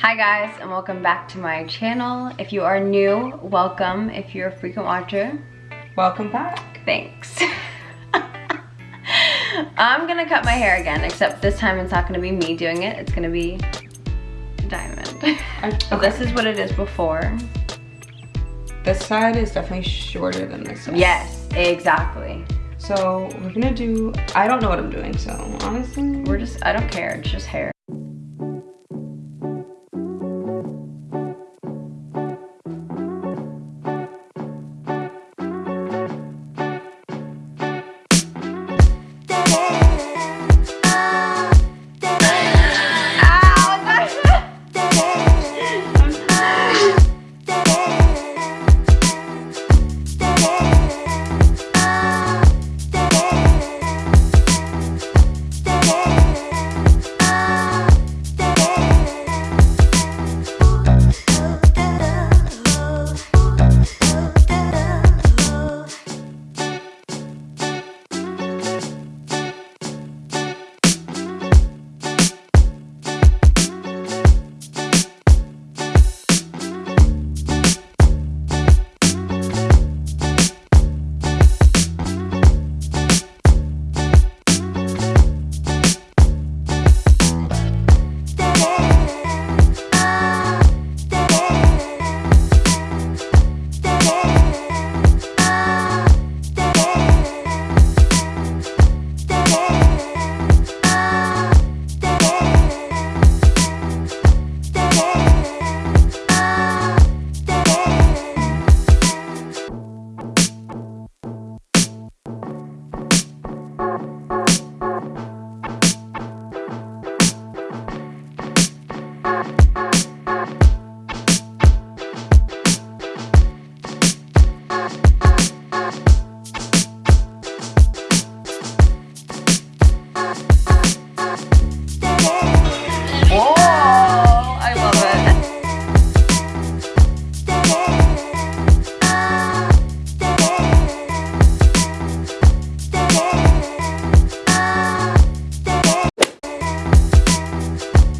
Hi guys and welcome back to my channel. If you are new, welcome. If you're a frequent watcher, welcome back. Thanks. I'm gonna cut my hair again, except this time it's not gonna be me doing it. It's gonna be Diamond. Okay. so this is what it is before. This side is definitely shorter than this one. Yes, exactly. So we're gonna do, I don't know what I'm doing, so honestly. We're just, I don't care, it's just hair.